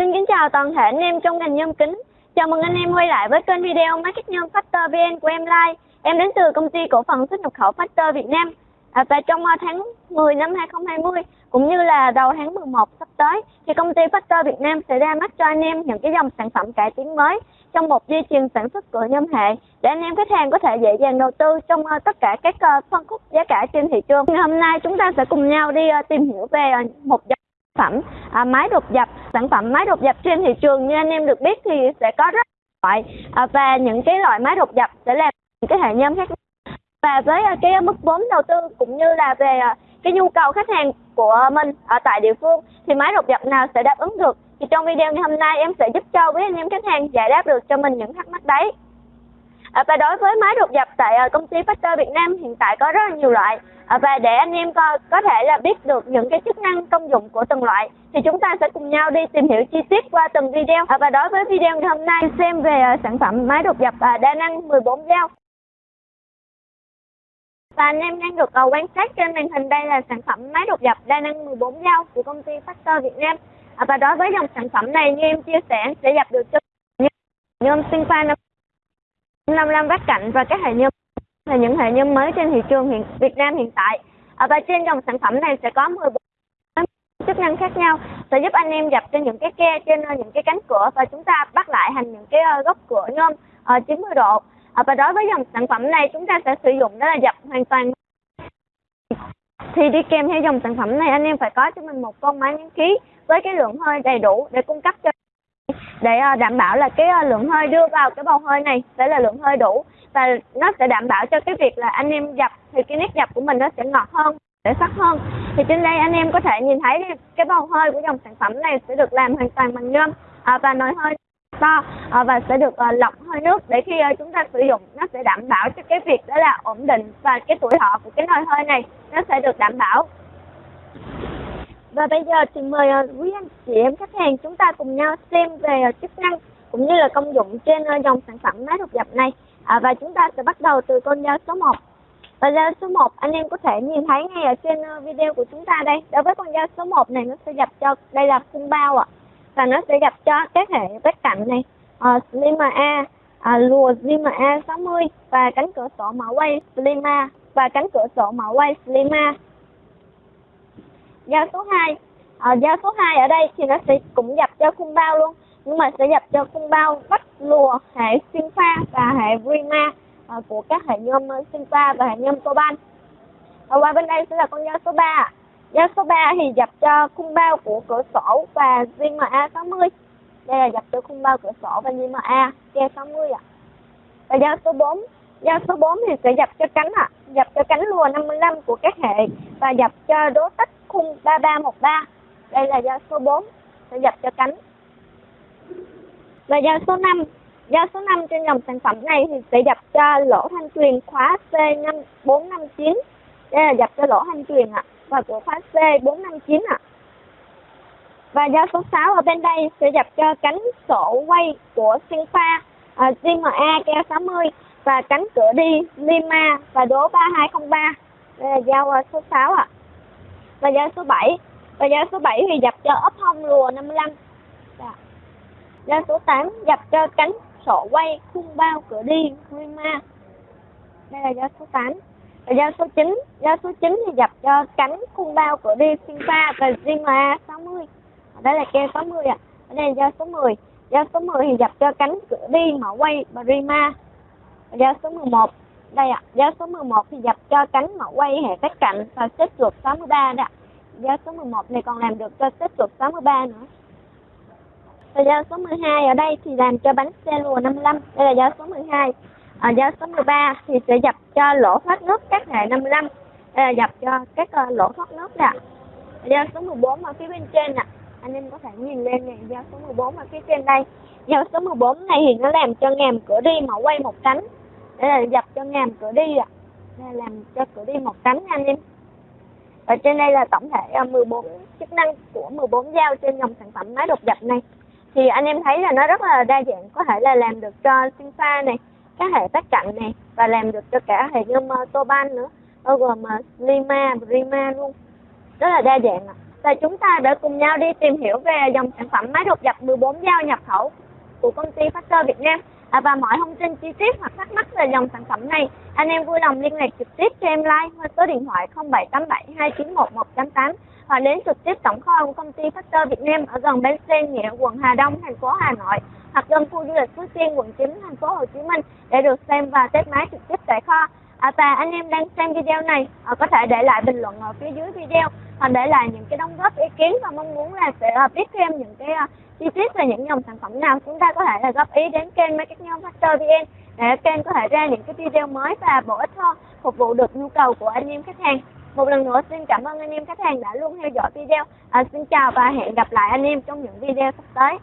Xin kính chào toàn thể anh em trong ngành nhôm kính. Chào mừng anh em quay lại với kênh video Market Nhôm Factor VN của em Lai. Em đến từ công ty cổ phần xuất nhập khẩu Factor Việt Nam. À, và trong à, tháng 10 năm 2020 cũng như là đầu tháng 11 sắp tới thì công ty Factor Việt Nam sẽ ra mắt cho anh em những cái dòng sản phẩm cải tiến mới trong một dây chuyền sản xuất của nhôm hệ để anh em khách hàng có thể dễ dàng đầu tư trong à, tất cả các à, phân khúc giá cả trên thị trường. Hôm nay chúng ta sẽ cùng nhau đi tìm hiểu về một dòng phẩm à, máy đột dập sản phẩm máy đột dập trên thị trường như anh em được biết thì sẽ có rất loại à, và những cái loại máy đột dập sẽ làm những cái hệ nhôm khác nhau. Và với à, cái mức vốn đầu tư cũng như là về à, cái nhu cầu khách hàng của mình ở tại địa phương thì máy đột dập nào sẽ đáp ứng được thì trong video ngày hôm nay em sẽ giúp cho quý anh em khách hàng giải đáp được cho mình những thắc mắc đấy à, và đối với máy đột dập tại à, công ty Factor Việt Nam hiện tại có rất là nhiều loại. À, và để anh em có, có thể là biết được những cái chức năng công dụng của từng loại thì chúng ta sẽ cùng nhau đi tìm hiểu chi tiết qua từng video. À, và đối với video ngày hôm nay xem về uh, sản phẩm máy đột dập uh, à, đa năng 14 dao. Và anh em đang được uh, quan sát trên màn hình đây là sản phẩm máy đột dập đa năng 14 dao của công ty Factor Việt Nam. À, và đối với dòng sản phẩm này như em chia sẻ sẽ dập được cho nhôm sinh pha 55 góc cạnh và các hệ nhôm là những hệ nhôm mới trên thị trường hiện Việt Nam hiện tại. À, và trên dòng sản phẩm này sẽ có 14 chức năng khác nhau sẽ giúp anh em dập trên những cái ke trên ờ, những cái cánh cửa và chúng ta bắt lại thành những cái ờ, góc cửa nhôm ờ, uh, 90 độ. À, và đối với dòng sản phẩm này chúng ta sẽ sử dụng đó là dập hoàn toàn thì đi kèm theo dòng sản phẩm này anh em phải có cho mình một con máy nén khí với cái lượng hơi đầy đủ để cung cấp cho để ờ, đảm bảo là cái ờ, lượng hơi đưa vào cái bầu hơi này sẽ là lượng hơi đủ. Và nó sẽ đảm bảo cho cái việc là anh em dập thì cái nét dập của mình nó sẽ ngọt hơn để sắc hơn. Thì trên đây anh em có thể nhìn thấy cái bầu hơi của dòng sản phẩm này sẽ được làm hoàn toàn bằng nhôm à, và nồi hơi to à, và sẽ được à, lọc hơi nước để khi à, chúng ta sử dụng nó sẽ đảm bảo cho cái việc đó là ổn định và cái tuổi thọ của cái nồi hơi này nó sẽ được đảm bảo và bây giờ thì mời ờ, quý anh chị em khách hàng chúng ta cùng nhau xem về ờ, chức năng cũng như là công dụng trên ờ, dòng sản phẩm máy đột dập này. À, và chúng ta sẽ bắt đầu từ con dao số 1 và dao số 1 anh em có thể nhìn thấy ngay ở trên video của chúng ta đây. Đối với con dao số 1 này nó sẽ dập cho đây là khung bao ạ. À. và nó sẽ dập cho các hệ vết cạnh này. À, Slima A à, lùa Zima A60 và cánh cửa sổ mở quay Slima và cánh cửa sổ mở quay Slima dao số 2 à, dao số 2 ở đây thì nó sẽ cũng dập cho khung bao luôn. Nhưng mà sẽ dập cho khung bao vách lùa hệ xuyên pha và hệ Rima à, của các hệ nhôm xuyên ờ, pha và hệ nhôm coban và qua bên đây sẽ là con dao số 3 dao số 3 thì dập cho khung bao của cửa sổ và JMA 60 đây là dập cho khung bao cửa sổ và JMA ke 60 ạ. Và dao số 4 dao số 4 thì sẽ dập cho cánh ạ. À. dập cho cánh lùa 55 của các hệ và dập cho đố tích khung 3313 đây là dao số 4 sẽ dập cho cánh. Và dao số 5 dao số 5 trên dòng sản phẩm này thì sẽ dập cho lỗ thanh truyền khóa C5459 đây là dập cho lỗ thanh truyền ạ. Và của khóa C459 ạ. Và dao số 6 ở bên đây sẽ dập cho cánh sổ quay của Sinfa pha GMA keo 60 và cánh cửa đi Lima và đố 3203 đây là dao số 6 ạ và dao số 7 và dao số 7 thì dập cho ốp hông lùa 55 dạ. Giá số 8 dập cho cánh sổ quay khung bao cửa đi Rima. Đây là giá số 8. Và giá số 9, giá số 9 thì dập cho cánh khung bao cửa đi Sinfa và Zima 60. Đây là ke 60 ạ. À. Ở đây là giá số 10. Giá số 10 thì dập cho cánh cửa đi mở quay Brima. Giá số 11 đây ạ, à, giá số 11 thì dập cho cánh mẫu quay hệ các cạnh và xếp chuột 63 đó ạ. Giá số 11 này còn làm được cho xếp chuột 63 nữa. Và giá số 12 ở đây thì làm cho bánh xe lùa 55. Đây là giá số 12. Ở ờ, giá số 13 thì sẽ dập cho lỗ thoát nước các hệ 55. Đây là dập cho các uh, lỗ thoát nước nè. Giá số 14 ở phía bên trên nè. Anh em có thể nhìn lên này, dao số 14 ở phía trên đây. Dao số 14 này thì nó làm cho ngàm cửa đi mà quay một cánh để là dập cho ngàm cửa đi ạ. à. làm cho cửa đi một cánh anh em. Và trên đây là tổng thể à, 14 chức năng của 14 dao trên dòng sản phẩm máy đột dập này thì anh em thấy là nó rất là đa dạng, có thể là làm được cho sinh pha này, các hệ tác cạnh này, và làm được cho cả hệ nhôm toban tô ban nữa, bao gồm à, lima, rima luôn rất là đa dạng ạ và chúng ta đã cùng nhau đi tìm hiểu về dòng sản phẩm máy đột dập 14 dao nhập khẩu của công ty Factor Việt Nam. À, và mọi thông tin chi tiết hoặc thắc mắc về dòng sản phẩm này, anh em vui lòng liên lạc trực tiếp cho em like qua số điện thoại 0787 291 188 hoặc đến trực tiếp tổng kho của công ty Factor Việt Nam ở gần bến xe Nghĩa, quận Hà Đông, thành phố Hà Nội hoặc gần khu du lịch Phú Tiên, quận 9, thành phố Hồ Chí Minh để được xem và test máy trực tiếp tại kho. À, và anh em đang xem video này à, có thể để lại bình luận ở phía dưới video và để lại những cái đóng góp ý kiến và mong muốn là sẽ à, biết thêm những cái à, chi tiết về những dòng sản phẩm nào chúng ta có thể là góp ý đến kênh Marketing Factor VN để kênh có thể ra những cái video mới và bổ ích hơn phục vụ được nhu cầu của anh em khách hàng. Một lần nữa xin cảm ơn anh em khách hàng đã luôn theo dõi video. À, xin chào và hẹn gặp lại anh em trong những video sắp tới.